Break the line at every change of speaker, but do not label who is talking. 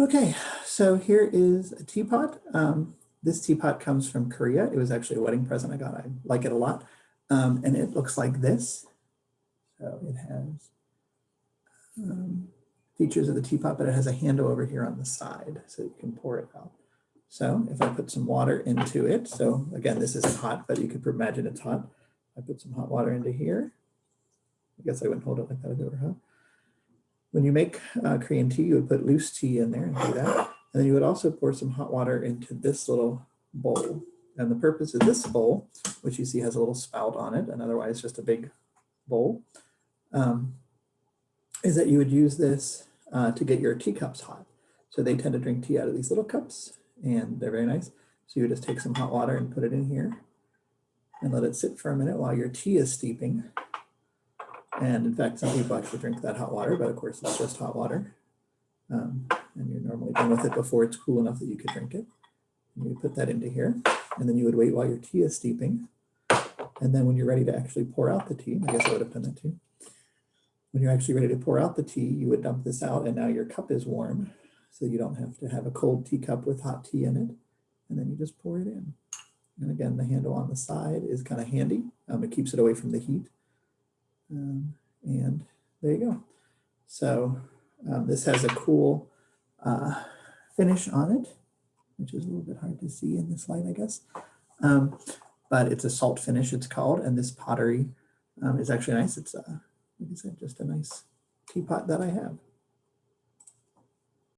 Okay, so here is a teapot. Um, this teapot comes from Korea. It was actually a wedding present I got. I like it a lot. Um, and it looks like this. So it has um, features of the teapot, but it has a handle over here on the side so you can pour it out. So if I put some water into it, so again, this isn't hot, but you could imagine it's hot. I put some hot water into here. I guess I wouldn't hold it like that if it were hot. When you make uh, Korean tea, you would put loose tea in there and do that. And then you would also pour some hot water into this little bowl. And the purpose of this bowl, which you see has a little spout on it, and otherwise just a big bowl, um, is that you would use this uh, to get your teacups hot. So they tend to drink tea out of these little cups and they're very nice. So you just take some hot water and put it in here and let it sit for a minute while your tea is steeping. And in fact, some people actually drink that hot water, but of course it's just hot water. Um, and you're normally done with it before it's cool enough that you could drink it. And you put that into here and then you would wait while your tea is steeping. And then when you're ready to actually pour out the tea, I guess I would have done that too. When you're actually ready to pour out the tea, you would dump this out and now your cup is warm. So you don't have to have a cold teacup with hot tea in it. And then you just pour it in. And again, the handle on the side is kind of handy. Um, it keeps it away from the heat. Um, and there you go. So um, this has a cool uh, finish on it, which is a little bit hard to see in this light, I guess. Um, but it's a salt finish, it's called, and this pottery um, is actually nice. It's, uh, like I said, just a nice teapot that I have.